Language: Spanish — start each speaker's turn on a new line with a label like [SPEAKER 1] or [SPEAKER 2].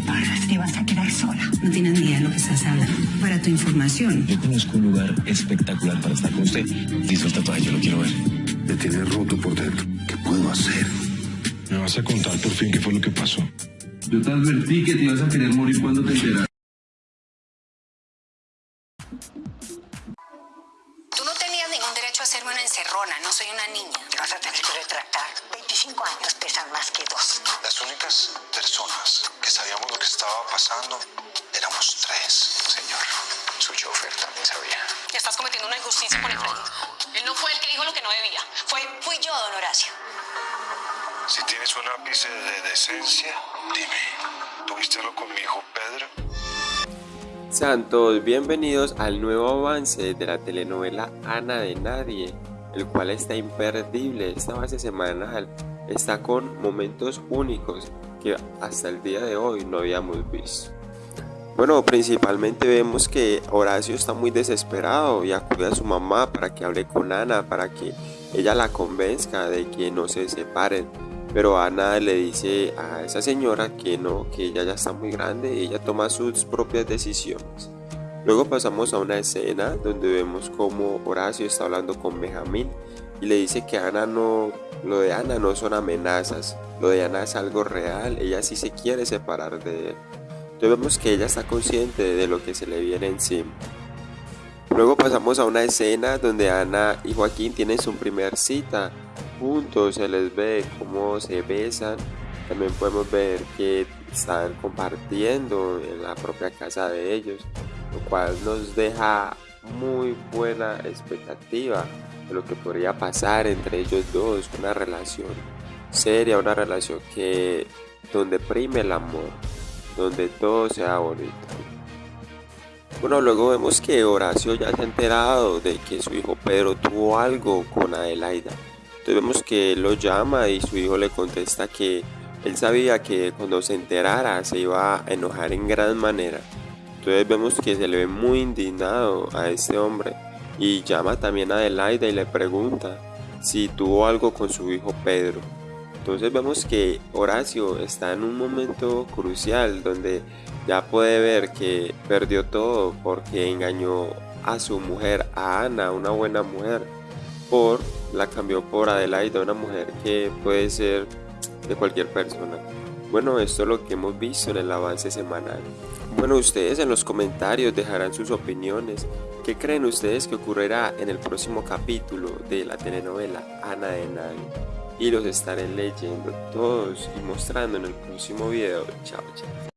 [SPEAKER 1] te paras, te vas a quedar sola.
[SPEAKER 2] No tienes ni idea de lo que estás hablando. Para tu información.
[SPEAKER 3] Yo conozco un lugar espectacular para estar con usted. Listo el tatuaje, yo lo quiero ver.
[SPEAKER 4] Me tiene roto por dentro. ¿Qué puedo hacer?
[SPEAKER 5] ¿Me vas a contar por fin qué fue lo que pasó?
[SPEAKER 6] Yo te advertí que te ibas a querer morir cuando te enteras.
[SPEAKER 7] Tú no tenías ningún derecho a hacerme una encerrona, no soy una niña.
[SPEAKER 1] Te vas a tener que retractar. 25 años pesan más que dos.
[SPEAKER 4] Las únicas personas estaba pasando éramos tres, señor. Su chofer también sabía.
[SPEAKER 7] Y estás cometiendo una injusticia con Efraín. Él no fue el que dijo lo que no debía. Fue, fui yo, don Horacio.
[SPEAKER 4] Si tienes un ápice de decencia, dime, ¿tuviste algo con mi hijo Pedro?
[SPEAKER 8] Sean todos bienvenidos al nuevo avance de la telenovela Ana de Nadie, el cual está imperdible. Esta base semanal está con momentos únicos que hasta el día de hoy no habíamos visto. Bueno, principalmente vemos que Horacio está muy desesperado y acude a su mamá para que hable con Ana, para que ella la convenzca de que no se separen. Pero Ana le dice a esa señora que no, que ella ya está muy grande y ella toma sus propias decisiones. Luego pasamos a una escena donde vemos como Horacio está hablando con Benjamín y le dice que Ana no, lo de Ana no son amenazas, lo de Ana es algo real, ella sí se quiere separar de él. Entonces vemos que ella está consciente de lo que se le viene encima. Luego pasamos a una escena donde Ana y Joaquín tienen su primer cita juntos, se les ve cómo se besan, también podemos ver que están compartiendo en la propia casa de ellos, lo cual nos deja muy buena expectativa de lo que podría pasar entre ellos dos, una relación seria, una relación que donde prime el amor, donde todo sea bonito. Bueno, luego vemos que Horacio ya se ha enterado de que su hijo Pedro tuvo algo con Adelaida. Entonces vemos que él lo llama y su hijo le contesta que él sabía que cuando se enterara se iba a enojar en gran manera. Entonces vemos que se le ve muy indignado a este hombre y llama también a Adelaida y le pregunta si tuvo algo con su hijo Pedro. Entonces vemos que Horacio está en un momento crucial donde ya puede ver que perdió todo porque engañó a su mujer, a Ana, una buena mujer, por la cambió por Adelaida, una mujer que puede ser de cualquier persona. Bueno, esto es lo que hemos visto en el avance semanal. Bueno, ustedes en los comentarios dejarán sus opiniones. ¿Qué creen ustedes que ocurrirá en el próximo capítulo de la telenovela Ana de Nadie? Y los estaré leyendo todos y mostrando en el próximo video. Chao, chao.